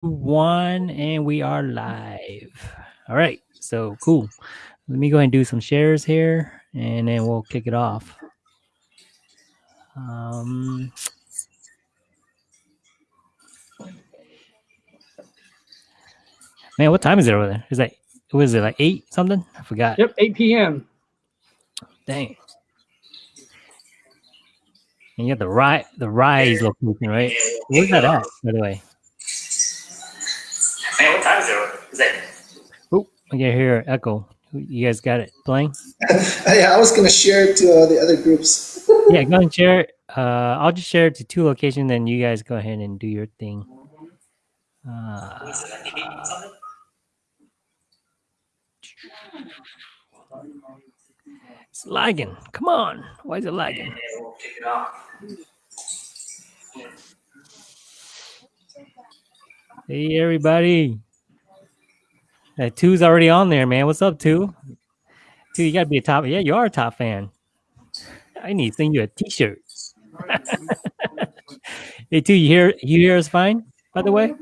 one, and we are live. All right, so cool. Let me go ahead and do some shares here, and then we'll kick it off. Um, man, what time is it over there? Is that was it like eight something? I forgot. Yep, 8 p.m. Dang. And you got the right the rise location, right? Where's that at, by the way? Man, what time is it? Is it? Oh, I can hear echo. You guys got it playing? yeah, I was gonna share it to uh, the other groups. yeah, go ahead and share it. Uh, I'll just share it to two locations, then you guys go ahead and do your thing. Uh, Is it like eight something? it's lagging. Come on. Why is it lagging? Yeah, we'll kick it off. Hey, everybody. That two's already on there, man. What's up, two? Two, you got to be a top. Yeah, you are a top fan. I need to send you a t-shirt. hey, two, you hear, you hear us fine, by the way?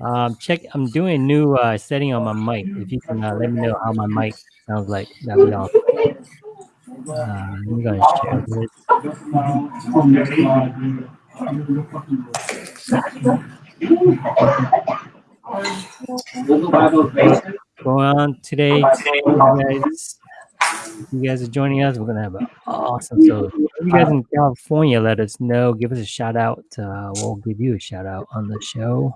Um, check. I'm doing a new uh, setting on my mic. If you can uh, let me know how my mic sounds like, that'd be awesome. Uh, I'm gonna share this. Going on today, you guys. You guys are joining us. We're gonna have an awesome. show. if you guys in California, let us know. Give us a shout out. Uh, we'll give you a shout out on the show.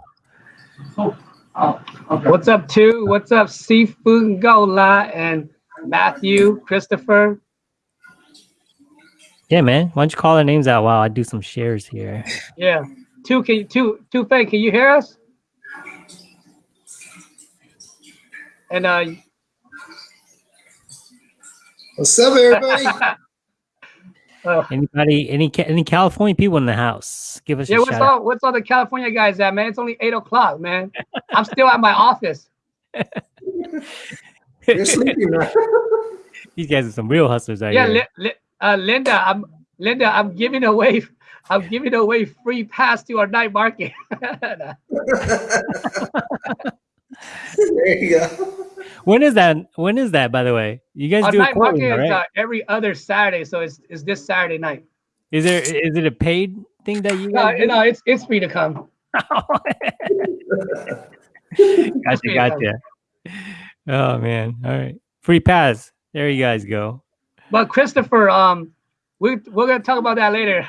What's up, two? What's up, Seafood Gola and Matthew, Christopher? Yeah, man. Why don't you call our names out while I do some shares here? Yeah. Two, can you, two, two, Faye, can you hear us? And uh, What's up, everybody? uh Anybody, any any California people in the house? Give us yeah, a what's shout out. all, what's all the California guys at, man? It's only eight o'clock, man. I'm still at my office. You're sleeping now. These guys are some real hustlers out Yeah, here. Li- Li- uh, Linda, I'm Linda. I'm giving away, I'm giving away free pass to our night market. There you go. When is that? When is that? By the way, you guys our do it night quarterly, market right? uh, every other Saturday, so it's it's this Saturday night. Is there? Is it a paid thing that you No, guys? you it's it's free to come. gotcha, gotcha. Oh man! All right, free pass. There you guys go. But Christopher, um, we we're gonna talk about that later.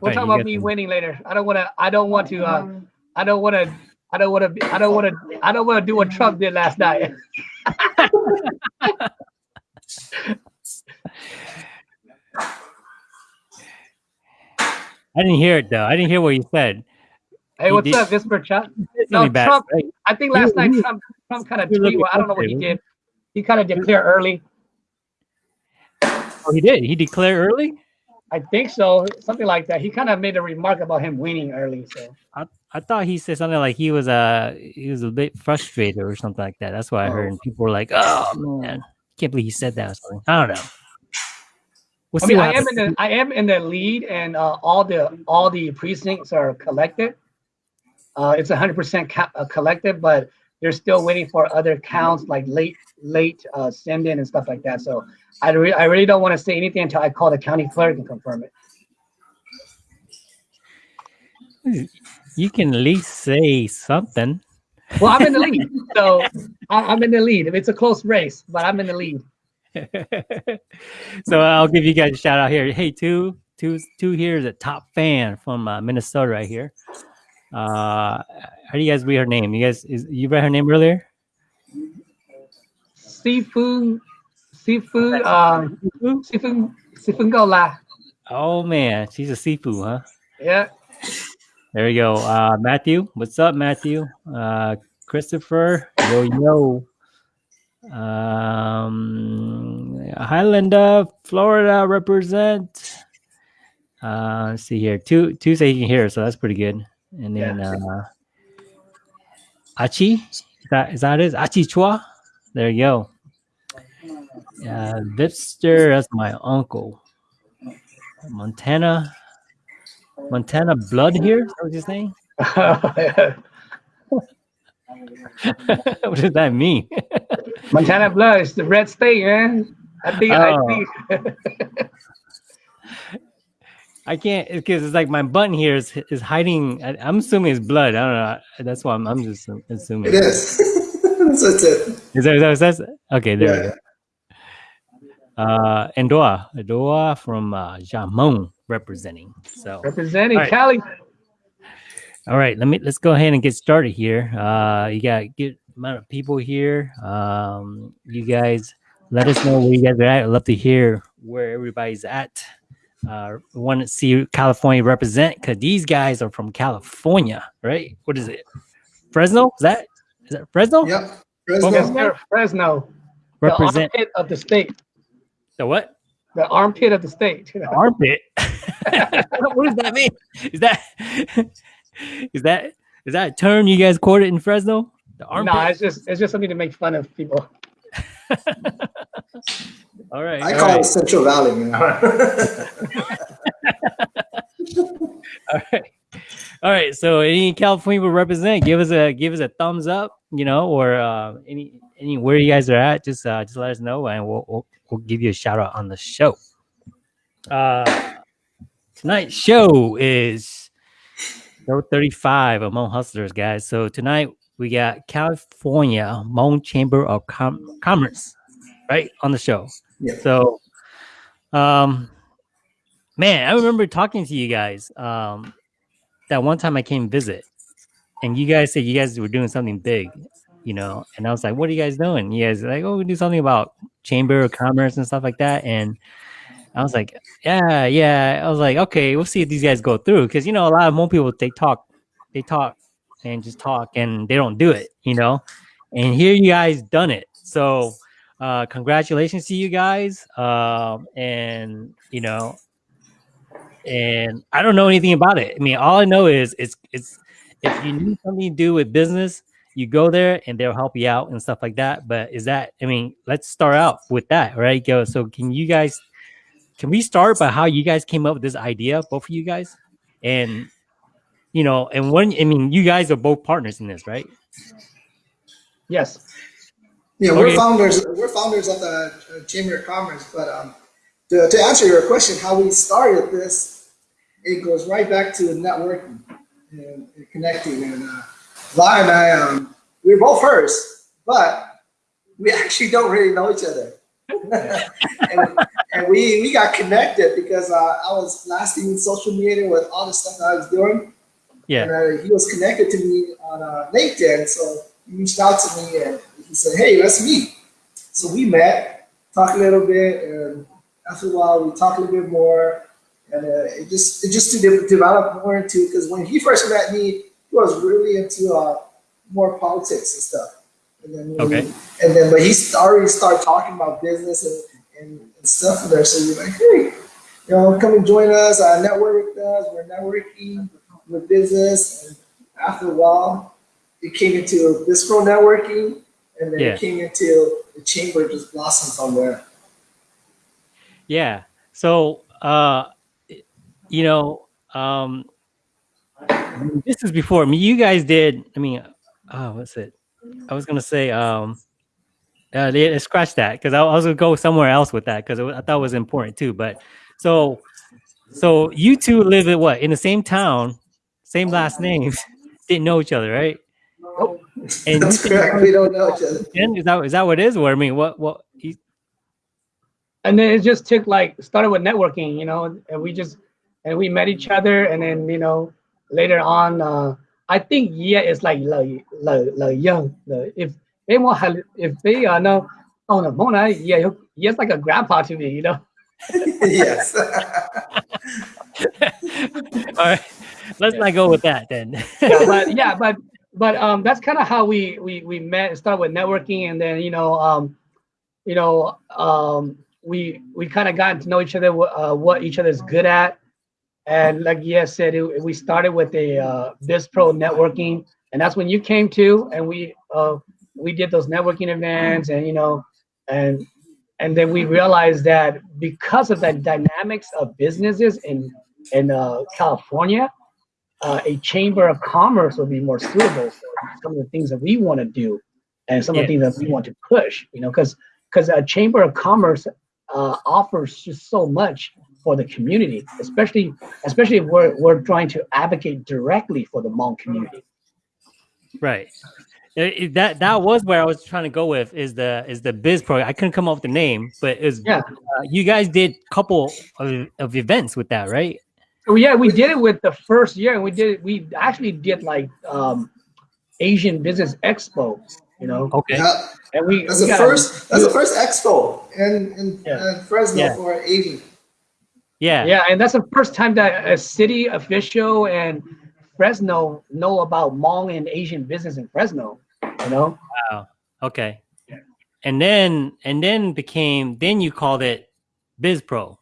We'll Right, talk about me some- winning later. I don't want to. I don't want to. Uh, I don't want to. I don't want to. I don't want to. I don't want to do what Trump did last night. I didn't hear it though. I didn't hear what you said. Hey, He what's did- up, Whisper Chuck? It's No, bad, Trump-? I think last night Trump Trump kind of tweeted. I don't know what he did. He kind of declared early. Oh, he did. He declared early. I think so, something like that. He kind of made a remark about him winning early. So I, I thought he said something like he was uh he was a bit frustrated or something like that. That's what I heard. And people were like, "Oh man, can't believe he said that." I don't know. We'll I mean, I am in the I am in the lead, and uh, all the all the precincts are collected. Uh, it's 100% uh, collected, but they're still waiting for other counts like late late uh, send in and stuff like that. So I re- I really don't want to say anything until I call the county clerk and confirm it. You can at least say something. Well, I'm in the lead, so I, I'm in the lead. If it's a close race, but I'm in the lead. so I'll give you guys a shout out here. Hey, two, two, two here is a top fan from uh, Minnesota right here. Uh, how do you guys read her name? You guys, is, you read her name earlier? Seafood, seafood, um, seafood, seafood gola. Oh man, she's a seafood, huh? Yeah. There we go. Uh, Matthew, what's up, Matthew? Uh, Christopher, yo yo. Um, Highlander, Florida represent. Uh, let's see here. Two, two say you can hear, so that's pretty good. And then uh, Achi, is that is that it? Achi Chua. There you go. Uh, Vipster, that's my uncle. Montana. Montana blood here. Is that what you're saying? what does that mean? Montana blood is the red state, man. I think. I Oh. think. I can't because it's like my button here is is hiding. I, I'm assuming it's blood. I don't know. That's why I'm, I'm just assuming. It is. That's it is. Is that, is that, is that okay? There we Yeah. go. Uh, Endoa, Endoa from uh, Jamon representing. So, Representing All right. Cali. all right, let me let's go ahead and get started here. Uh, you got good amount of people here. Um, you guys let us know where you guys are at. I'd love to hear where everybody's at. Uh, we want to see California represent because these guys are from California, right? What is it? Fresno? Is that is that Fresno? Yep. Yes, Fresno. sir. Fresno. The Represent armpit of the state. the what? The armpit of the state. The armpit. what does that mean? Is that is that is that a term you guys quoted in Fresno? The armpit. No, it's just it's just something to make fun of people. all right. I all call right, it Central Valley, man. all right. All right. So any California will represent, give us a give us a thumbs up, you know, or uh, any any where you guys are at, just uh, just let us know and we'll we'll, we'll give you a shout out on the show. Uh tonight's show is show 35 among hustlers, guys. So tonight we got California Hmong Chamber of Com- Commerce, right, on the show. Yeah. So, um, man, I remember talking to you guys. Um, that one time I came visit, and you guys said you guys were doing something big, you know. And I was like, "What are you guys doing?" You guys like, "Oh, we do something about Chamber of Commerce and stuff like that." And I was like, "Yeah, yeah." I was like, "Okay, we'll see if these guys go through," because you know a lot of more people they talk, they talk and just talk, and they don't do it, you know. And here you guys done it, so uh congratulations to you guys um and you know and i don't know anything about it. I mean all i know is it's it's if you need something to do with business you go there and they'll help you out and stuff like that. But is that i mean let's start out with that right? Go so can you guys can we start by how you guys came up with this idea both of you guys? And you know and when i mean you guys are both partners in this right Yes. Yeah, we're founders. We're founders of the uh, Chamber of Commerce. But um, to, to answer your question, how we started this, it goes right back to networking and, and connecting. And uh, Vi and I, um, we were both first, but we actually don't really know each other. and, and we we got connected because uh, I was blasting social media with all the stuff that I was doing. Yeah And uh, he was connected to me on uh, LinkedIn, so he reached out to me and he said, "Hey, let's meet." So we met, talked a little bit, and after a while, we talked a little bit more, and uh, it just it just de- developed more into because when he first met me, he was really into uh, more politics and stuff. And then we- Okay. and then but he already started talking about business and, and, and stuff there. So we're like, hey, you know, come and join us, uh, network with us. We're networking with business, and after a while, it came into BizPro networking, and then Yeah. it came into the chamber just blossomed from there. Yeah. So, uh, you know, um, this is before. I mean, you guys did. I mean, oh, what's it? I was gonna say, um, uh, they, scratch that because I, I was gonna go somewhere else with that because I thought it was important too. But so, so you two live in what in the same town, same last names, didn't know each other, right? And That's correct. We don't know each other. Is that is that what it is? Or I mean, what what? You, and then it just took like started with networking, you know, and we just and we met each other, and then you know later on, uh, I think yeah, it's like like like, like young. The, if they want have if they uh know oh no Mona yeah he'll- he's like a grandpa to me, you know. yes. all right, let's not go with that then. yeah, but yeah, but but um, that's kind of how we we we met. Started with networking, and then you know um, you know um, we we kind of gotten to know each other, uh, what each other's good at, and like yes said, it, we started with a uh, Biz Pro networking, and that's when you came to, and we uh, we did those networking events, and you know, and and then we realized that because of the dynamics of businesses in in uh, California, uh, a chamber of commerce would be more suitable for some of the things that we want to do and some of the things that we want to push. You know, because because a chamber of commerce uh, offers just so much for the community, especially especially if we're we're trying to advocate directly for the Hmong community. Right. It- that that was where I was trying to go with is the is the biz pro. I couldn't come up with the name, but is Yeah. uh, you guys did a couple of, of events with that, right? So yeah, we did it with the first year, and we did it. we actually did like um, Asian Business Expo, you know, Okay. Yeah, and we that's we the first. That's the first expo in in Yeah. uh, Fresno Yeah. for Asian. Yeah. Yeah, and that's the first time that a city official and Fresno know about Hmong and Asian business in Fresno. You know, Wow. Okay. And then and then became then you called it Biz Pro.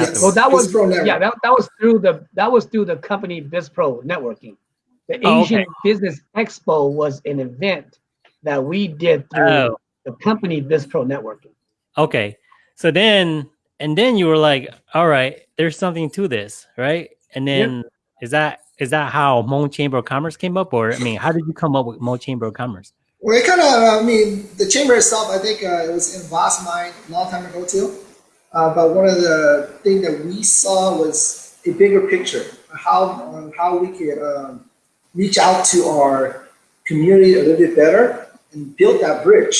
Yes. afterwards. well that was yeah that, that was through the that was through the company BizPro networking. The Oh, Asian okay. Business Expo was an event that we did through Oh. the company BizPro networking. Okay. So then and then you were like, all right, there's something to this, right? And then is that is that how Hmong Chamber of Commerce came up, or I mean, how did you come up with Hmong Chamber of Commerce? Well, it kind of, I mean, the chamber itself, I think uh, it was in Voss mind a long time ago too. Uh, but one of the things that we saw was a bigger picture, how how we could um, reach out to our community a little bit better and build that bridge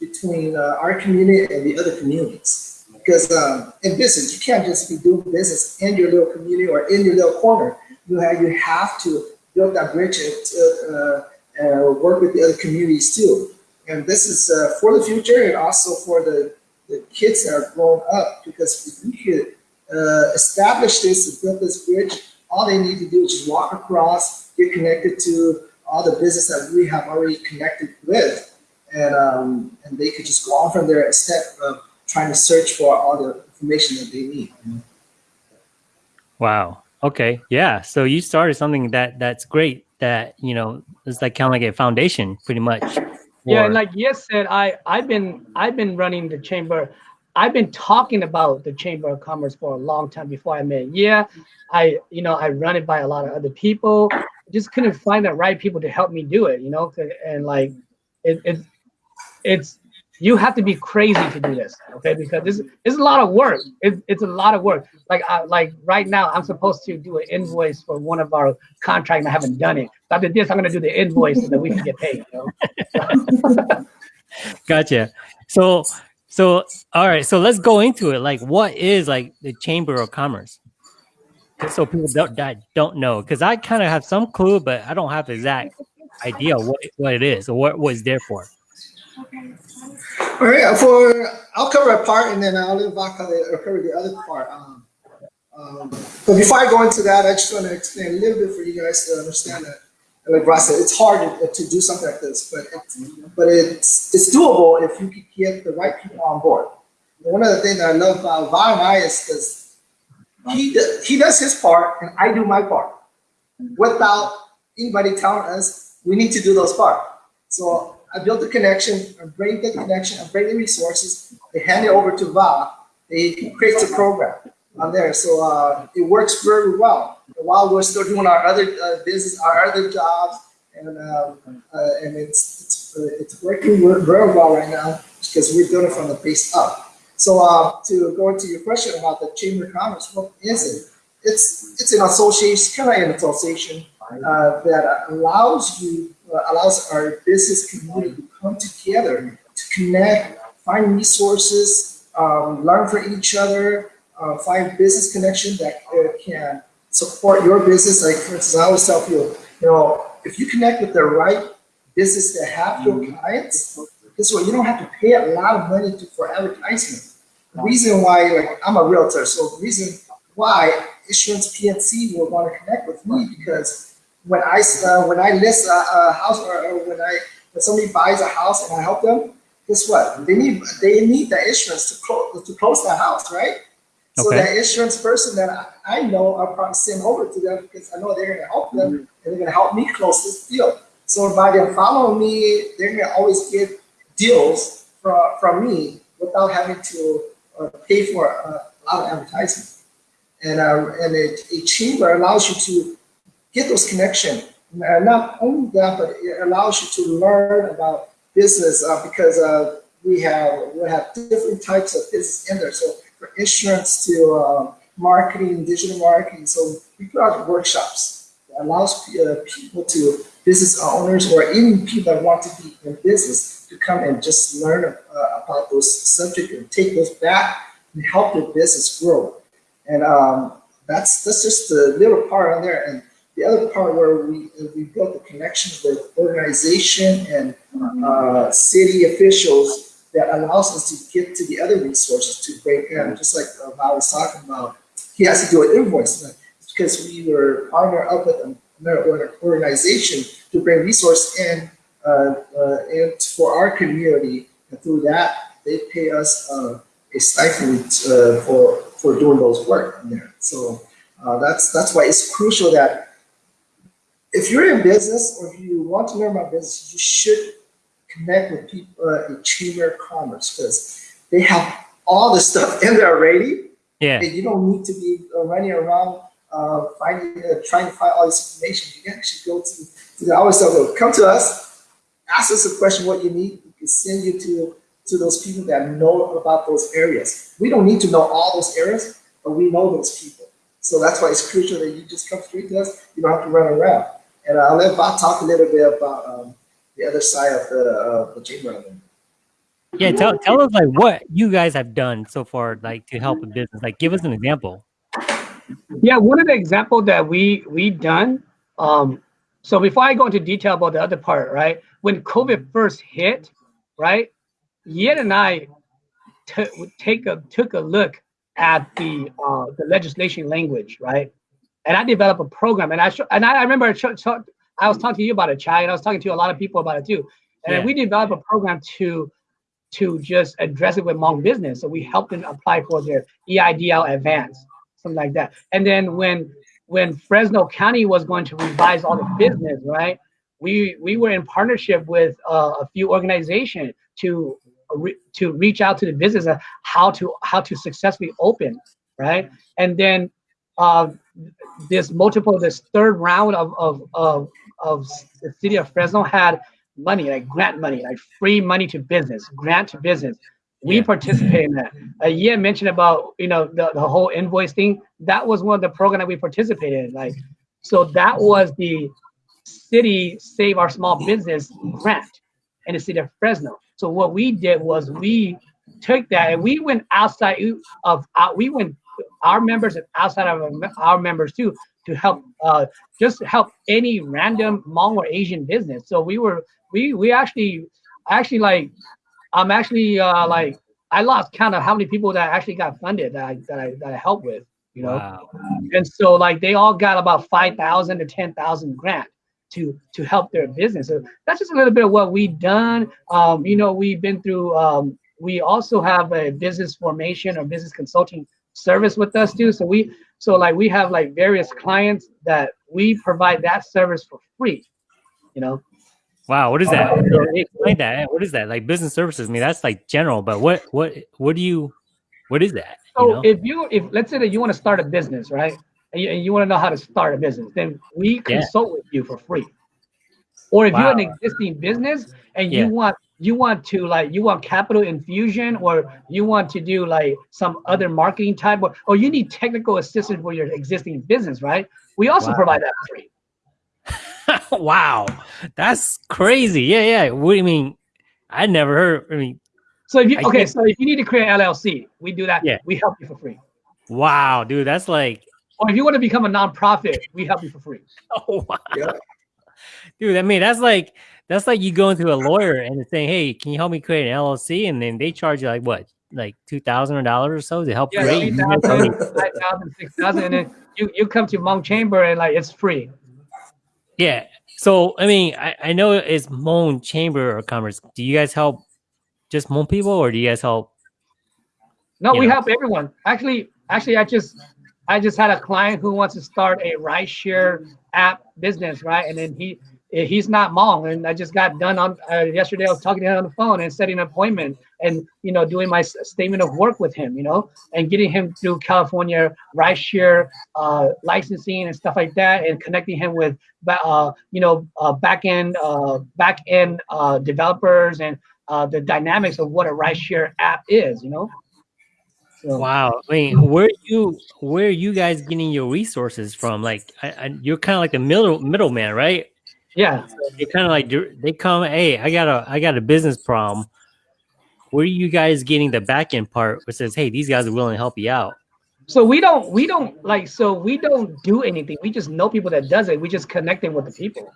between uh, our community and the other communities. Because um, in business, you can't just be doing business in your little community or in your little corner. You have you have to build that bridge and uh, uh, work with the other communities too. And this is uh, for the future and also for the, the kids are grown up. Because if we could uh, establish this and build this bridge, all they need to do is just walk across, get connected to all the business that we have already connected with, and um, and they could just go on from there instead of trying to search for all the information that they need. Wow. Okay. Yeah. So you started something that that's great. That you know, it's like kind of like a foundation, pretty much. Yeah, and like Yes said, I I've been I've been running the chamber. I've been talking about the chamber of commerce for a long time before I met. Yeah, I you know I run it by a lot of other people. Just couldn't find the right people to help me do it. You know, and like it, it it's you have to be crazy to do this, okay? Because this is a lot of work. It, it's a lot of work. Like I, like right now, I'm supposed to do an invoice for one of our contracts. and I haven't done it. After this, I'm gonna do the invoice so that we can get paid. You know? Gotcha. So, so all right. So let's go into it. Like, what is like the Chamber of Commerce? Just so people don't that don't know, because I kind of have some clue, but I don't have the exact idea what what it is or what what it's there for. All right, for I'll cover a part and then I'll let Vaka uh, cover the other part. Um, um, but before I go into that, I just want to explain a little bit for you guys to understand that. Like Ross said, it's hard to, do something like this, but it's, but it's it's doable if you can get the right people on board. One of the things that I love about Va is because he does, he does his part and I do my part without anybody telling us we need to do those parts. So I built the connection, I bring the connection, I bring the resources, they hand it over to Va, they create a program on there. So uh, it works very well. While we're still doing our other uh, business, our other jobs, and um, uh, and it's it's, uh, it's working very well right now because we're doing it from the base up. So uh, to go into your question about the Chamber of Commerce, what is it? It's it's an association, kind of an association uh, that allows you uh, allows our business community to come together to connect, find resources, um, learn from each other, uh, find business connection that uh, can support your business. Like for instance, I always tell people, you know, if you connect with the right business that have your clients, this way You don't have to pay a lot of money to, for advertisement. The reason why, like, I'm a realtor, so the reason why Insurance PNC will want to connect with me because when I uh, when I list a, a house or, or when I when somebody buys a house and I help them, guess what? They need they need the insurance to close to close that house, right? So Okay. that insurance person that I, I know, I'll probably send over to them because I know they're going to help them and they're going to help me close this deal. So by them following me, they're going to always get deals from, from me without having to uh, pay for a, a lot of advertising. and uh, and a, a chamber allows you to get those connections. And not only that, but it allows you to learn about business uh, because uh, we have we have different types of business in there. So for insurance to uh, marketing, digital marketing. So we put out workshops that allows uh, people to business owners or even people that want to be in business to come and just learn uh, about those subjects and take those back and help their business grow. And um, that's that's just the little part on there. And the other part where we we built the connections with organization and uh, city officials that allows us to get to the other resources to break in, just like uh, Val was talking about. He has to do an invoice it's because we were partnered up with another organization to bring resource in uh, uh, and for our community. And through that, they pay us uh, a stipend uh, for for doing those work in there. So uh, that's that's why it's crucial that if you're in business or if you want to learn about business, you should connect with people uh, in Chamber of Commerce because they have all the stuff in there already. Yeah. And you don't need to be uh, running around uh, finding, uh, trying to find all this information. You can actually go to, to the, I always tell them, come to us, ask us a question what you need. We can send you to, to those people that know about those areas. We don't need to know all those areas, but we know those people. So that's why it's crucial that you just come straight to us. You don't have to run around. And I'll let Bob talk a little bit about um, the other side of the, uh, the chamber. Yeah, tell tell us like what you guys have done so far, like to help a business. Like, give us an example. Yeah, one of the examples that we we done. Um, so before I go into detail about the other part, right? When COVID first hit, right? Yen and I take a took a look at the uh, the legislation language, right? And I developed a program, and I and I, remember I was talking to you about it, Chai, and I was talking to a lot of people about it too. And yeah. we developed a program to to just address it with Hmong business. So we helped them apply for their EIDL advance, something like that. And then when when Fresno County was going to revise all the business, right? We we were in partnership with uh, a few organizations to re to reach out to the business how to how to successfully open, right? And then uh, this multiple this third round of of of, of the city of Fresno had money, like grant money, like free money to business, grant to business. We yeah. participate in that. Uh, yeah, mentioned about you know the, the whole invoice thing. That was one of the program that we participated in. Like, so that was the city save our small business grant in the city of Fresno. So what we did was we took that and we went outside of uh, we went our members and outside of our members too to help uh, just help any random Hmong or Asian business. So we were we we actually actually like I'm actually uh, like I lost count of how many people that actually got funded that I that I, that I helped with, you know. Wow. And so like they all got about five thousand to ten thousand grant to to help their business. So that's just a little bit of what we've done. Um, you know, we've been through. Um, we also have a business formation or business consulting service with us too. So we so like we have like various clients that we provide that service for free. You know, Wow, what is that? Uh, Explain that. What is that? Like business services? I mean, that's like general, but what what what do you what is that? So you know? if you if let's say that you want to start a business, right? And you, and you want to know how to start a business, then we consult yeah. with you for free. Or if wow. you're an existing business and you want you want to like you want capital infusion or you want to do like some other marketing type or, or you need technical assistance for your existing business, right? We also wow. provide that free. wow, that's crazy. Yeah, yeah. What do you mean? I never heard. I mean, so if you I okay, so if you need to create LLC, we do that. Yeah, we help you for free. Wow, dude, that's like. Or if you want to become a nonprofit, we help you for free. Oh wow. Yeah. Dude, I mean that's like that's like you going to a lawyer and saying, "Hey, can you help me create an LLC?" And then they charge you like what, like two thousand dollars or so to help yeah, create. 5,000, 6,000, and then you you come to Hmong Chamber and like it's free. Yeah. So I mean, I, I know it's Hmong Chamber of Commerce. Do you guys help just Hmong people, or do you guys help? No, we know? help everyone. Actually, actually, I just I just had a client who wants to start a ride share app business, right? And then he he's not Hmong. And I just got done on uh, yesterday. I was talking to him on the phone and setting an appointment and you know doing my statement of work with him, you know, and getting him through California rideshare uh, licensing and stuff like that, and connecting him with uh, you know uh, back end uh, back end uh, developers and uh, the dynamics of what a rideshare app is, you know. So, Wow. I mean, where you where are you guys getting your resources from? Like, I, I, you're kind of like a middle middleman, right? Yeah. You're kind of like they come, hey, I got a I got a business problem. Where are you guys getting the back end part which says, hey, these guys are willing to help you out? So we don't we don't like so we don't do anything. We just know people that does it. We just connect them with the people.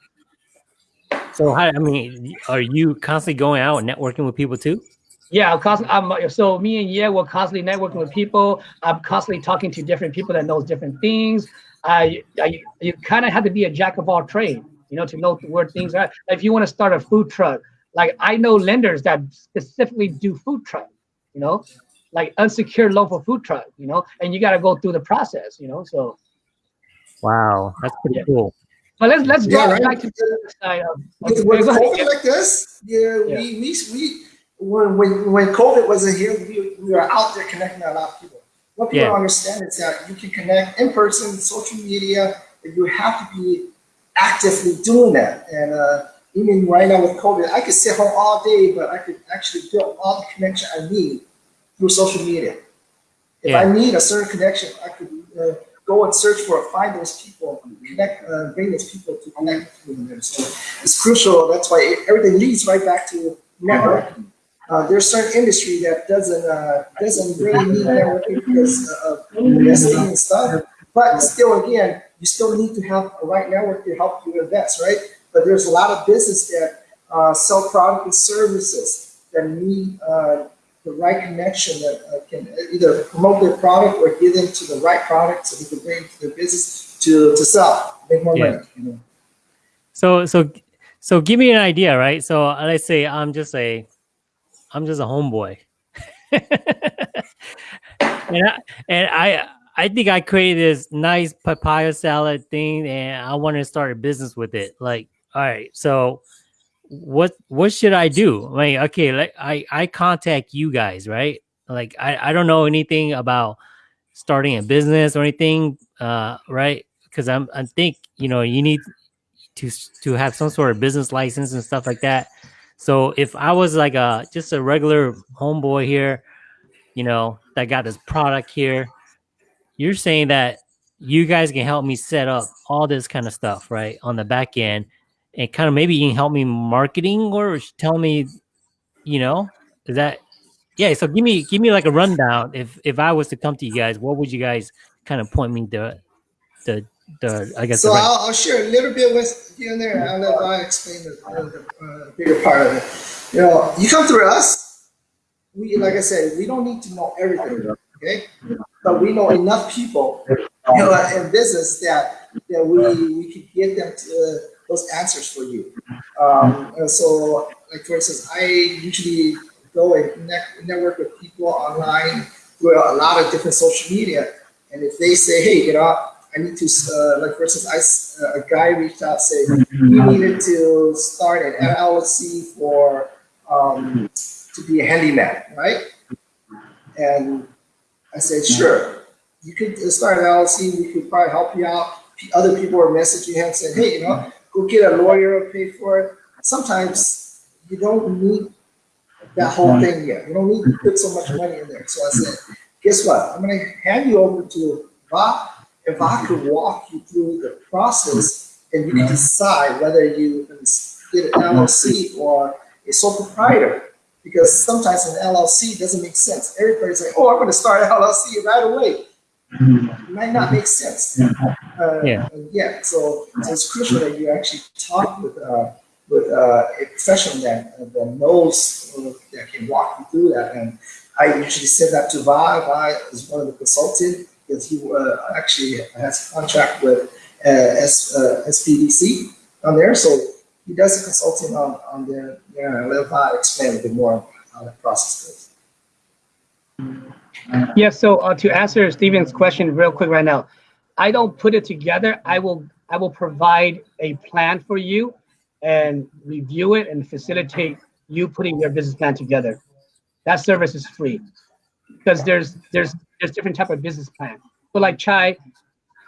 So how I mean, are you constantly going out and networking with people too? Yeah, I'm constantly, I'm, so me and yeah, we're constantly networking with people. I'm constantly talking to different people that knows different things. I, I you kind of have to be a jack of all trade, you know, to know where things are. If you want to start a food truck, like I know lenders that specifically do food truck, you know, like unsecured loan for food truck, you know, and you got to go through the process, you know. So, Wow, that's pretty Yeah. cool. but let's let's Yeah, drop right. back to the other side of. with, okay, with go ahead. COVID like this, yeah, Yeah. we, we, we when, when, when COVID wasn't here, we, we were out there connecting a lot of people. What people Yeah. don't understand is that you can connect in person, social media, but you have to be actively doing that. And uh, even right now with COVID, I could sit home all day, but I could actually build all the connection I need through social media. If Yeah. I need a certain connection, I could uh, go and search for, it, find those people, connect, uh, bring those people to connect with them. So it's crucial. That's why it- everything leads right back to networking. Uh, there's certain industry that doesn't uh, doesn't really need networking because of investing and stuff. But still, again, you still need to have a right network to help you invest, right? But there's a lot of business that uh, sell products and services that need uh, the right connection that uh, can either promote their product or get them to the right product so they can bring to their business to, to sell, make more Yeah. money. You know? So so so give me an idea, right? So let's say I'm just a I'm just a homeboy. and I and I I think I created this nice papaya salad thing and I want to start a business with it. Like, all right, so what what should I do? Like, okay, like I I contact you guys, right? Like I I don't know anything about starting a business or anything, uh, right? Because I'm I think you know you need to to have some sort of business license and stuff like that. So if I was like a just a regular homeboy here, you know, that got this product here, you're saying that you guys can help me set up all this kind of stuff, right, on the back end, and kind of maybe you can help me marketing or tell me, you know, is that yeah? So give me give me like a rundown. If if I was to come to you guys, what would you guys kind of point me to the the I guess So the right- I'll, I'll share a little bit with here and there. I'll let I explain the, the uh, bigger part of it. You know, you come through us. We, like I said, we don't need to know everything, okay? But we know enough people, you know, in business that that we we could get them to uh, those answers for you. Um, so, like for instance, I usually go and network with people online through a lot of different social media. And if they say, hey, you know, I need to, uh, like for instance, I, uh, a guy reached out saying he needed to start an LLC for, um, to be a handyman, right? And I said, sure, you could start an LLC, we could probably help you out. Other people were messaging him saying, hey, you know, go get a lawyer, pay for it. Sometimes you don't need that whole thing yet. You don't need to put so much money in there. So I said, guess what? I'm gonna hand you over to Va. If I could walk you through the process and you can decide whether you can get an LLC or a sole proprietor. Because sometimes an LLC doesn't make sense. Everybody's like, oh, I'm gonna start an LLC right away. It might not make sense. Uh, Yeah. Yeah, so, so it's crucial that you actually talk with, uh, with uh, a professional that, that knows, uh, that can walk you through that. And I usually send that to Vi. Vi is one of the consultants because he uh, actually has a contract with uh, S, uh, SBDC on there. So he does the consulting on, on. Yeah, I'll let Vi explain a bit more how the process goes. Yeah, so uh, to answer Steven's question real quick right now, I don't put it together. I will I will provide a plan for you and review it and facilitate you putting your business plan together. That service is free because there's there's there's different type of business plan. But like chai,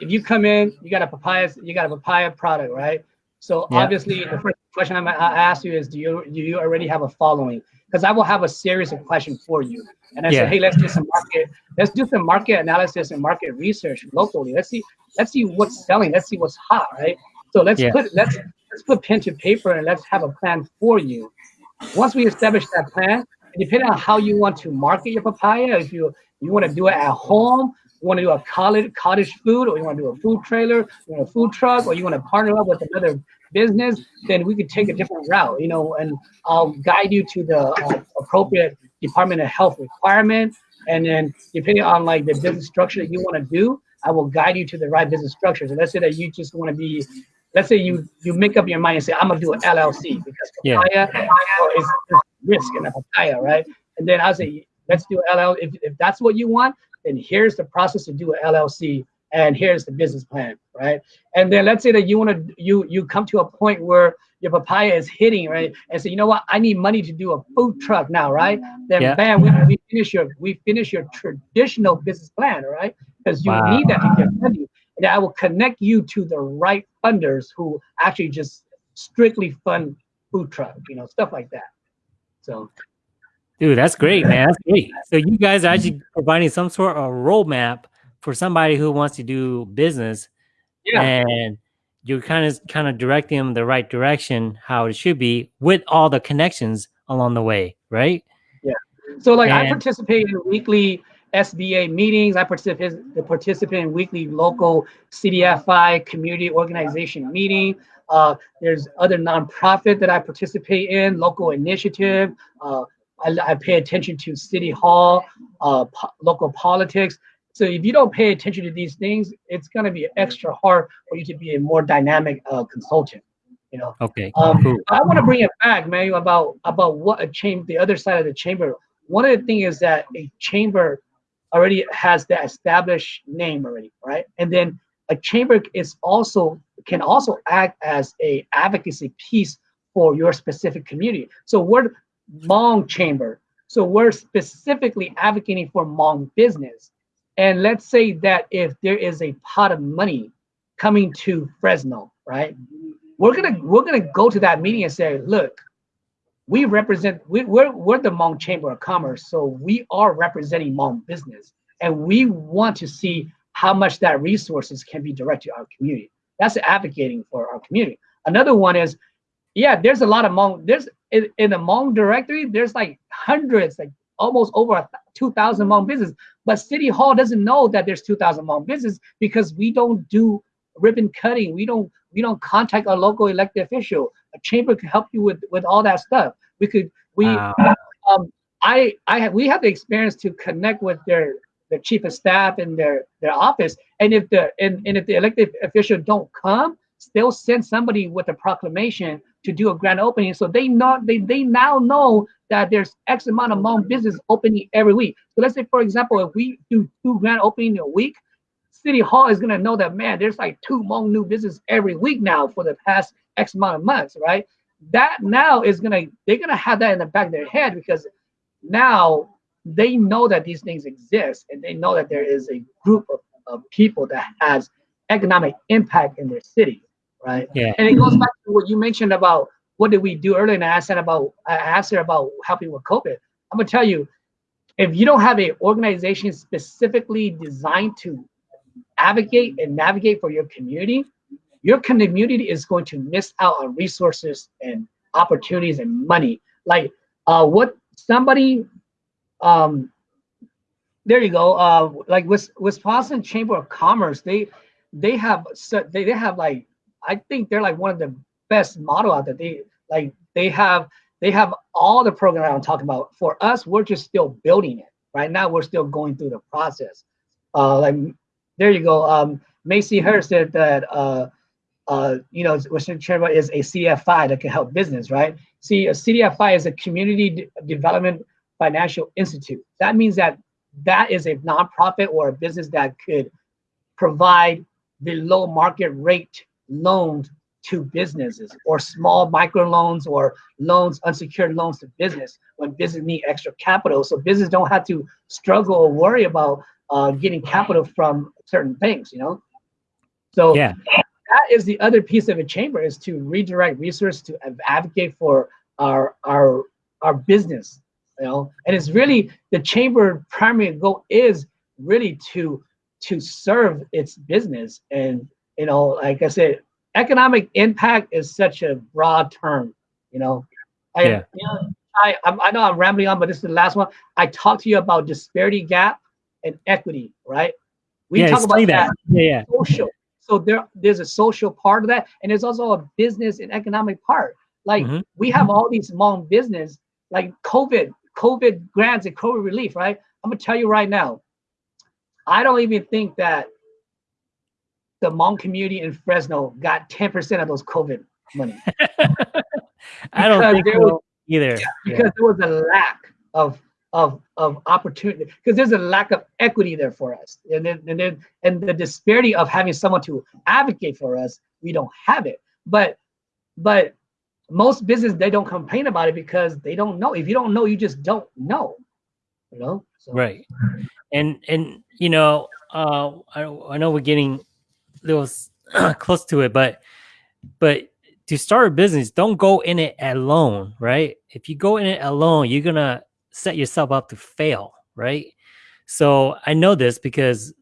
if you come in, you got a papaya, you got a papaya product, right? So Yeah. obviously, the first question I'm I ask you is, do you do you already have a following? Because I will have a series of questions for you, and I Yeah. say, hey, let's do some market, let's do some market analysis and market research locally. Let's see, let's see what's selling. Let's see what's hot, right? So let's Yeah. put let's let's put pen to paper and let's have a plan for you. Once we establish that plan, depending on how you want to market your papaya, if you you want to do it at home, you want to do a cottage cottage food, or you want to do a food trailer, you want a food truck, or you want to partner up with another business, then we could take a different route, you know, and I'll guide you to the uh, appropriate Department of Health requirement, and then depending on like the business structure that you want to do, I will guide you to the right business structure. So let's say that you just want to be let's say you you make up your mind and say I'm gonna do an LLC because Yeah. papaya is, is risk in a papaya, right? And then I say let's do LL. If, if that's what you want, then here's the process to do an LLC, and here's the business plan, right? And then let's say that you want to you you come to a point where your papaya is hitting, right? And say you know what, I need money to do a food truck now, right? Then Yeah. bam, we, we finish your we finish your traditional business plan, right? Because you Wow. need that to get money and I will connect you to the right funders who actually just strictly fund food truck, you know, stuff like that. So Dude, that's great, man. That's great. So you guys are actually providing some sort of roadmap for somebody who wants to do business, yeah, and you're kind of kind of directing them the right direction, how it should be, with all the connections along the way, right? Yeah. So like I participate in weekly SBA meetings. I participate participate in weekly local CDFI community organization meeting. Uh, there's other nonprofit that I participate in, local initiative. Uh, I, I pay attention to city hall, uh, po- local politics. So if you don't pay attention to these things, it's gonna be extra hard for you to be a more dynamic uh, consultant. You know. Okay, Um, cool. I want to bring it back, man, about about what a chamber, the other side of the chamber. One of the things is that a chamber already has the established name already, right? And then a chamber is also can also act as a advocacy piece for your specific community. So we're Hmong chamber. So we're specifically advocating for Hmong business. And let's say that if there is a pot of money coming to Fresno, right? We're gonna we're gonna go to that meeting and say, look, we represent we, we're we're the Hmong Chamber of Commerce, so we are representing Hmong business, and we want to see how much that resources can be directed to our community. That's advocating for our community. Another one is, yeah, there's a lot of Hmong. There's in, in the Hmong directory, there's like hundreds, like almost over a 2,000 Hmong business. But City Hall doesn't know that there's 2,000 Hmong business because we don't do ribbon cutting. We don't we don't contact our local elected official. A chamber can help you with with all that stuff. We could we Wow. um I I have we have the experience to connect with their their chief of staff and their their office. And if the and, and if the elected official don't come, they'll send somebody with a proclamation to do a grand opening. So they know they they now know that there's X amount of Hmong business opening every week. So let's say for example, if we do two grand opening a week, City Hall is gonna know that man, there's like two Hmong new business every week now for the past X amount of months, right? That now is gonna they're gonna have that in the back of their head because now they know that these things exist and they know that there is a group of, of people that has economic impact in their city, right? Yeah. And it goes back to what you mentioned about what did we do earlier, and I asked about I asked her about helping with COVID. I'm gonna tell you, if you don't have an organization specifically designed to advocate and navigate for your community, your community is going to miss out on resources and opportunities and money. Like uh, what somebody, um, there you go. Uh, like Wis- Wisconsin Chamber of Commerce, they they have so- they they have like I think they're like one of the best model out there. They like they have they have all the program I'm talking about. For us, we're just still building it. Right now, we're still going through the process. Uh, like there you go. Um, Macy Hurst said that uh, uh, you know, Western Chamber is a CDFI that can help business, right? See, a CDFI is a Community De- Development Financial Institute. That means that that is a nonprofit or a business that could provide below market rate loans to businesses or small micro loans or loans, unsecured loans to business when business need extra capital. So business don't have to struggle or worry about uh, getting capital from certain things, you know? So Yeah. that is the other piece of a chamber is to redirect resources to advocate for our our our business, you know. And it's really the chamber primary goal is really to to serve its business. And you know, like I said, economic impact is such a broad term, you know. I, Yeah. you know, I, I'm- I know I'm rambling on, but this is the last one. I talked to you about disparity gap and equity, right? We yeah, talk about explain that Yeah, yeah. social. So there, there's a social part of that, and there's also a business and economic part. Like Mhm. we have all these small business, like COVID, COVID grants and COVID relief, right? I'm gonna tell you right now, I don't even think that the Hmong community in Fresno got 10% of those COVID money. I don't think there was- either. Yeah. because there was a lack of of of opportunity because there's a lack of equity there for us. And then and then and the disparity of having someone to advocate for us we don't have it. But but most business they don't complain about it because they don't know. If you don't know you just don't know you know so. Right. And and you know uh i, I know we're getting a little s- close to it but but to start a business don't go in it alone right? If you go in it alone you're gonna set yourself up to fail right? So i know this because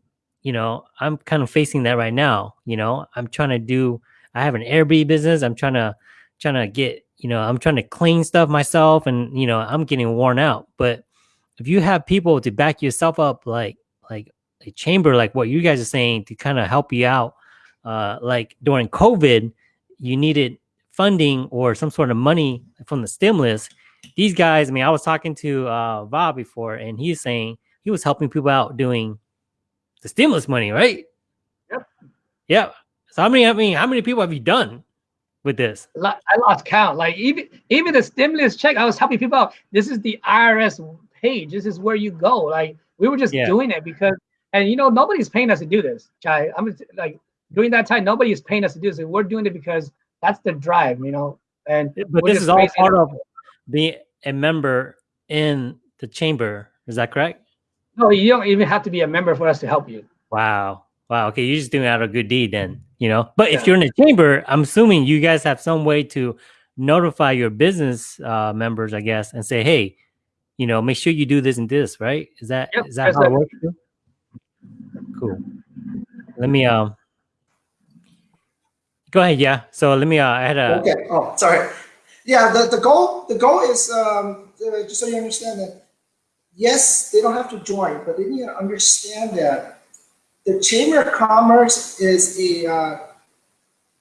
you know i'm kind of facing that right now you know? I'm trying to do i have an airbnb business. I'm trying to trying to get you know i'm trying to clean stuff myself and you know i'm getting worn out. But if you have people to back yourself up like like a chamber like what you guys are saying to kind of help you out uh like during covid you needed funding or some sort of money from the stimulus these guys i mean i was talking to uh Bob before and he's saying he was helping people out doing the stimulus money right Yep. yeah so how many i mean how many people have you done with this I lost count. Like even even the stimulus check, I was helping people out. This is the IRS page. This is where you go. Like we were just Yeah. doing it because, and you know, nobody's paying us to do this. Chai, I'm like during that time, nobody is paying us to do this. We're doing it because that's the drive, you know. And but this is all part of being a member in the chamber is that correct no, you don't even have to be a member for us to help you. Wow. Wow. Okay. You're just doing out a good deed then, you know? But if you're in the chamber, I'm assuming you guys have some way to notify your business uh, members, I guess, and say, hey, you know, make sure you do this and this, right? Is that is Yep, that there's how it works? Cool. Let me um go ahead, yeah. So let me uh I had a Okay. Oh, sorry. Yeah, the, the goal the goal is um, uh, just so you understand that yes, they don't have to join, but they need to understand that the Chamber of Commerce is a uh,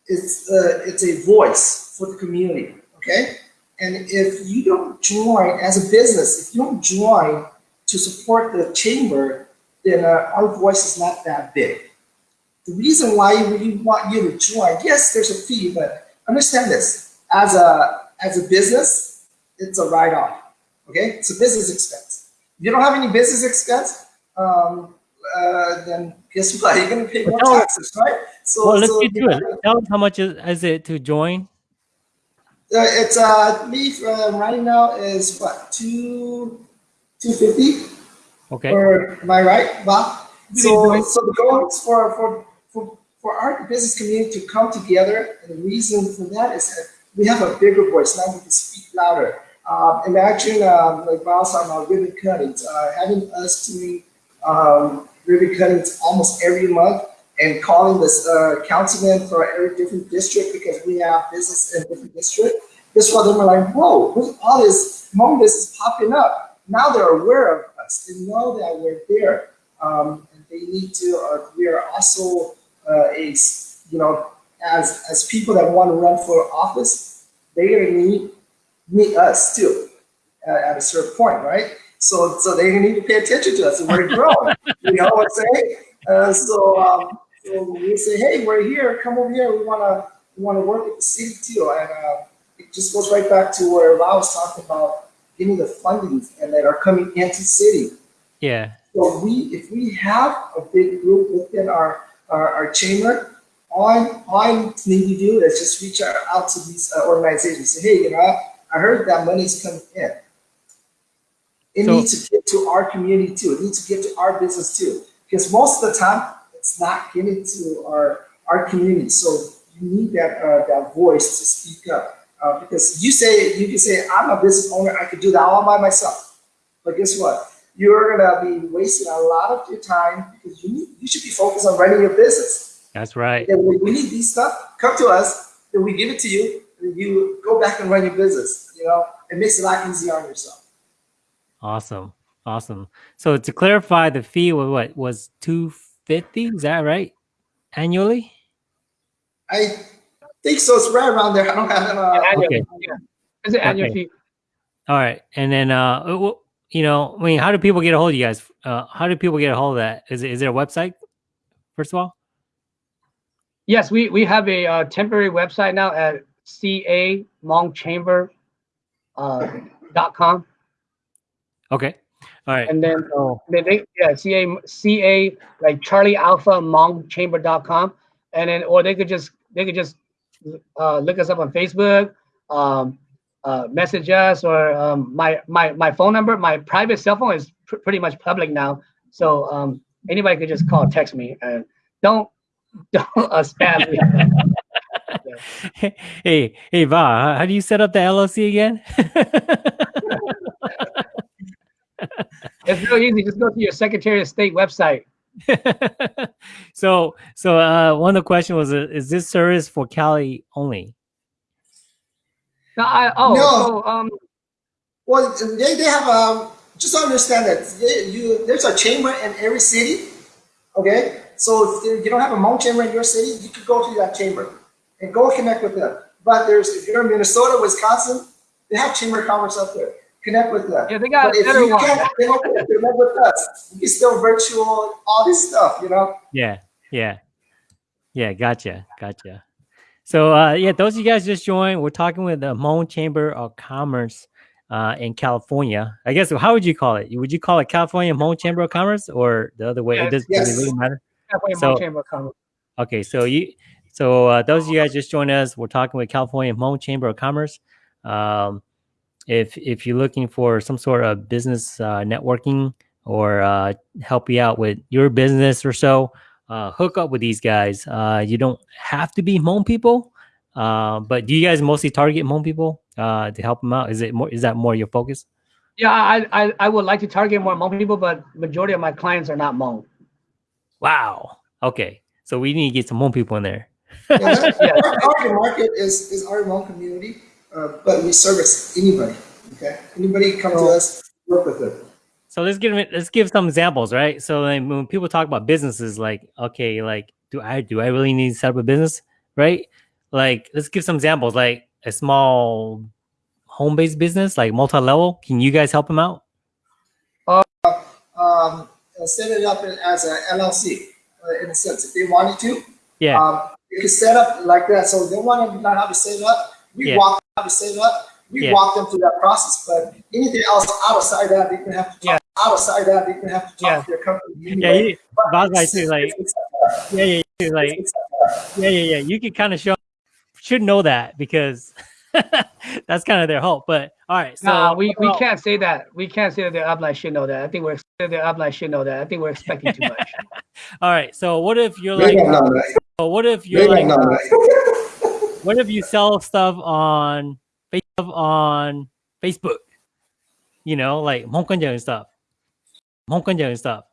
it's uh, it's a voice for the community. Okay, and if you don't join as a business, if you don't join to support the chamber, then uh, our voice is not that big. The reason why we want you to join, yes, there's a fee, but understand this: as a as a business, it's a write-off. Okay, it's a business expense. If you don't have any business expense, um, uh, then guess what? You're gonna pay more Well, taxes, right? So, well let's so get to it. Tell us how much is, is it to join? Uh, it's uh me uh, right now is what two two fifty Okay. or am I right, Bob? So so the goal is for for for for our business community to come together, and the reason for that is that we have a bigger voice now. We can speak louder. Um, imagine um, like Bob talking about ribbon cuttings, uh, having us doing um, ribbon cuttings almost every month and calling this uh, councilman for every different district because we have business in different district. This one, they're like, whoa, who's all this Hmong business popping up? Now they're aware of us. They know that we're there. Um, and they need to, uh, we are also uh, a, you know, as, as people that want to run for office, to need, need us too at, at a certain point, right? So, so they need to pay attention to us and we're growing. you know what I'm saying? Uh, so, um, so we say, hey, we're here. Come over here. We wanna we wanna work with the city too. And uh, it just goes right back to where I was talking about getting the fundings and that are coming into city. Yeah. So we, if we have a big group within our our, our chamber, all I, all I need to do is just reach out, out to these uh, organizations. Say, hey, you know, I heard that money's coming in. It So- needs to get to our community too. It needs to get to our business too. Because most of the time, it's not getting to our our community. So you need that uh, that voice to speak up. Uh, because you say you can say, I'm a business owner. I could do that all by myself. But guess what? You're gonna be wasting a lot of your time because you need, you should be focused on running your business. That's right. And we need these stuff, come to us, then we give it to you, and you go back and run your business. You know, it makes it a lot easier on yourself. Awesome. Awesome. So to clarify, the fee was what was two fifty? Is that right? Annually? I think so. It's right around there. I don't have it. Uh, Annual, okay. yeah. It's an annual Okay. fee. All right. And then uh you know, I mean, how do people get a hold of you guys? Uh how do people get a hold of that? Is it is there a website? First of all? Yes, we, we have a uh, temporary website now at ca chamber uh, dot com, Okay. All right. and then So they, they yeah ca ca like Charlie Alpha Hmong Chamber dot com, and then or they could just they could just uh, look us up on Facebook, um, uh, message us, or um, my my my phone number, my private cell phone is pr- pretty much public now, so um, anybody could just call, text me, and don't don't uh, spam me. hey, hey, Va, how- how do you set up the LLC again? It's real easy. Just go to your Secretary of State website. so, so uh, one of the questions was, uh, is this service for Cali only? No, I, oh, No. so um, Well, they, they have um, just understand that they, you there's a chamber in every city. Okay, so if you don't have a Hmong chamber in your city, you could go to that chamber and go connect with them. But there's if you're in Minnesota, Wisconsin, they have chamber of commerce up there. Connect with them. Yeah, they got but a if better you one. can't connect, connect with us, you can still virtual all this stuff. You know. Yeah, yeah, yeah. Gotcha, gotcha. So, uh, yeah, those of you guys just joined, we're talking with the Hmong Chamber of Commerce uh, in California. I guess how would you call it? Would you call it California Hmong Chamber of Commerce or the other way? Yes, it doesn't yes. really matter? California So- Hmong Chamber of Commerce. Okay, so you, so uh, those of you guys just joined us, we're talking with California Hmong Chamber of Commerce. Um, if if you're looking for some sort of business uh, networking or uh, help you out with your business or so, uh, hook up with these guys. Uh, you don't have to be Hmong people, uh, but do you guys mostly target Hmong people uh, to help them out? Is it more? Is that more your focus? Yeah, I, I I would like to target more Hmong people, but majority of my clients are not Hmong. Wow. Okay, so we need to get some Hmong people in there. Yeah, that- Yeah. Our target market is, is our Hmong community, uh, but we service anybody. Okay, anybody come to us, work with them. So let's give let's give some examples, right? So like, when people talk about businesses, like okay, like do I do I really need to set up a business, right? Like let's give some examples, like a small home-based business, like multi-level. Can you guys help them out? um, uh, set it up as an LLC uh, in a sense. If they wanted to, Yeah, um, they could set up like that. So they want to learn how to set it up. We Yeah. walk them how to set it up. We Yeah. walk them through that process. But anything else outside that, they can have to talk. Outside that, they can have to talk Yeah. to their company. yeah, anyway. you, But Bob, I it's- like- yeah, yeah, yeah, like yeah, yeah, yeah. You could kind of show should know that because that's kind of their hope. But all right, so nah, we, we can't say that. We can't say that the upline should know that. I think we're the upline should know that. I think we're expecting too much. All right, so what if you're like, don't know so what if you're like, don't know that. What if you sell stuff on Facebook on Facebook? You know, like and stuff. And stuff.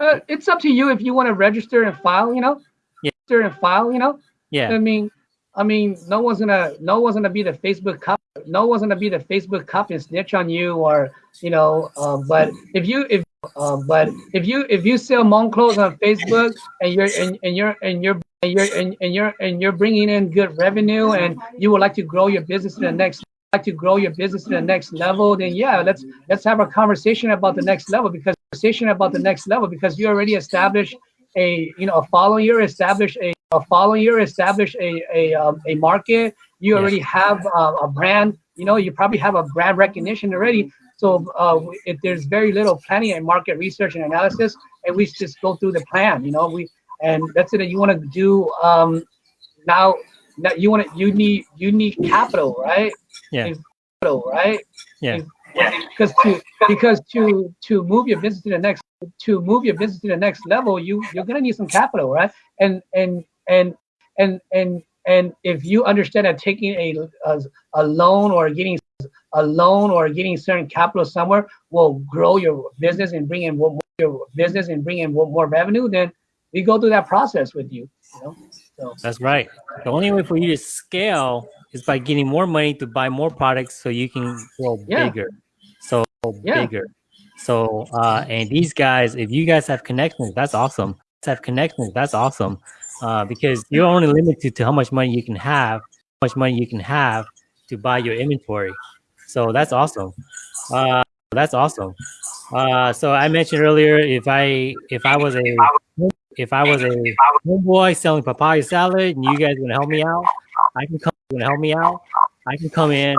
Uh, it's up to you if you want to register and file. You know, Yeah. register and file. You know, Yeah. I mean, I mean, no one's gonna, no one's gonna be the Facebook cop, no one's gonna be the Facebook cop and snitch on you, or you know. Um, but if you, if, um, but if you, if you sell Hmong clothes on Facebook and you're, and, and you're, and you're, and you're, and, and you're, and you're bringing in good revenue, and you would like to grow your business to the next, like to grow your business to the next level, then yeah, let's let's have a conversation about the next level because conversation about the next level because you already established a, you know, a following, you established a a following year, establish a a, um, a market. You already have uh, a brand. You know, you probably have a brand recognition already. So uh, if there's very little planning and market research and analysis, and we just go through the plan. You know, we and let's say that you want to do um, now. Now you want to you need you need capital, right? Yeah. Capital, right? Yeah. Because to because to to move your business to the next to move your business to the next level, you you're gonna need some capital, right? And and and and and and if you understand that taking a a, a loan or getting a loan or getting certain capital somewhere will grow your business and bring in more your business and bring in more, more revenue, then we go through that process with you. You know, so That's right. The only way for you to scale is by getting more money to buy more products so you can grow Yeah. bigger. So Yeah. bigger. So uh and these guys, if you guys have connections, that's awesome. Have connections, that's awesome. Uh because you're only limited to how much money you can have, how much money you can have to buy your inventory. So that's awesome. Uh that's awesome. Uh so I mentioned earlier if I if I was a if I was a homeboy selling papaya salad and you guys gonna help me out, I can come gonna help me out. I can come in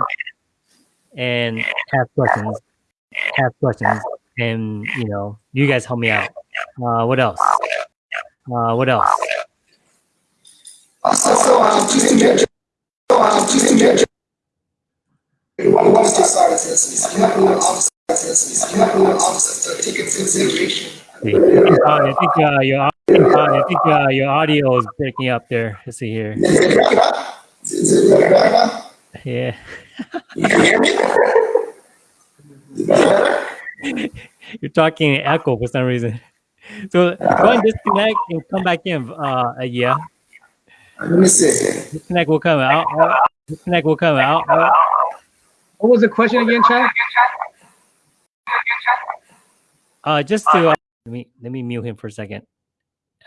and have questions, have questions, and you know, you guys help me out. Uh, what else? Uh, what else? I uh, I think uh, your audio is breaking up there. Let's see here. Is it back up? Is it back up? Yeah, You can hear me? Is it better? you're talking echo for some reason. So go and disconnect and come back in. Uh, uh, yeah, Let me see. disconnect will come out. Uh, disconnect will come out. Uh, what was the question again, Chad? Uh, just to uh, let me let me mute him for a second.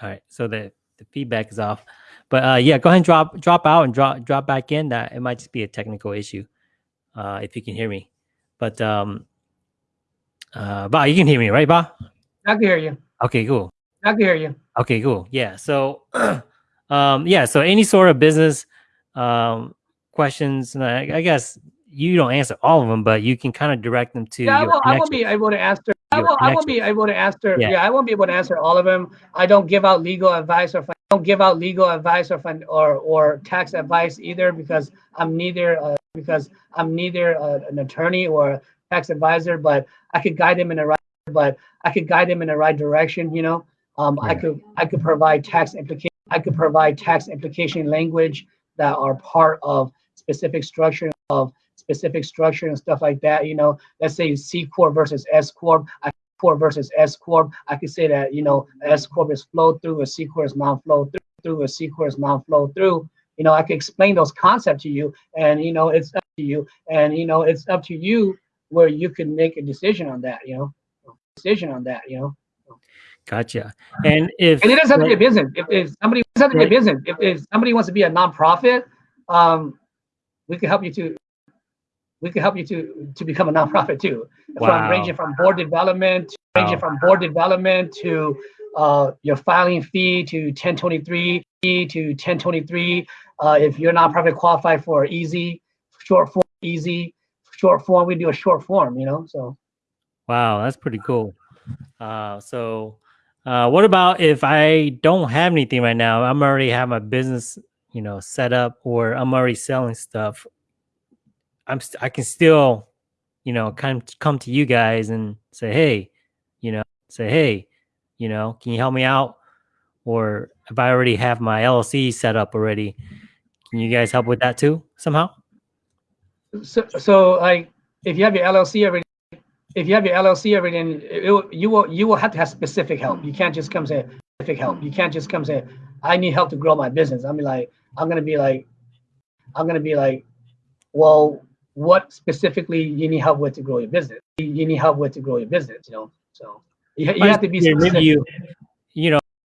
All right, so the the feedback is off, but uh, yeah, go ahead and drop drop out and drop drop back in. That it might just be a technical issue, uh, if you can hear me. But um, uh, Ba, you can hear me, right, Ba? I can hear you. Okay, cool. I can hear you. Okay, cool. Yeah. So, um, yeah. So any sort of business um questions, and I, I guess you don't answer all of them, but you can kind of direct them to Yeah, I won't, I won't be able to answer. I won't, I won't be able to answer. Yeah. Yeah. I won't be able to answer all of them. I don't give out legal advice or I don't give out legal advice or or or tax advice either because I'm neither uh, because I'm neither uh, an attorney or a tax advisor. But I could guide them in the right. But I could guide them in the right direction. You know, um, I could I could provide tax implication. I could provide tax implication language that are part of specific structure of specific structure and stuff like that. You know, let's say C corp versus S corp. I corp versus S corp. I could say that you know S corp is flow through, a C corp is non-flow through, through, a C corp is non-flow through. You know, I can explain those concepts to you, and you know, it's up to you, and you know, it's up to you where you can make a decision on that. You know, decision on that. You know, Gotcha. And if and it doesn't have to be a business. If, if somebody doesn't have to be a business, if, if somebody wants to be a nonprofit, um, we can help you to. We can help you to to become a nonprofit too. Wow. From ranging from board development, ranging from board development to uh, your filing fee to 1023 fee to 1023. Uh, if you're nonprofit qualified for easy, short form, easy, short form, we do a short form. You know, so. Wow, that's pretty cool. Uh, so, uh, what about if I don't have anything right now? I'm already have my business, you know, set up, or I'm already selling stuff. I'm st- I can still, you know, come come to you guys and say, hey, you know, say, hey, you know, can you help me out? Or if I already have my LLC set up already, can you guys help with that too somehow? So, so like, if you have your LLC already, if you have your LLC already, then you will you will have to have specific help. You can't just come say specific help. You can't just come say, I need help to grow my business. I mean, like, I'm gonna be like, I'm gonna be like, well, what specifically you need help with to grow your business? You need help with to grow your business. You know, so you, you have to be specific. you, you know,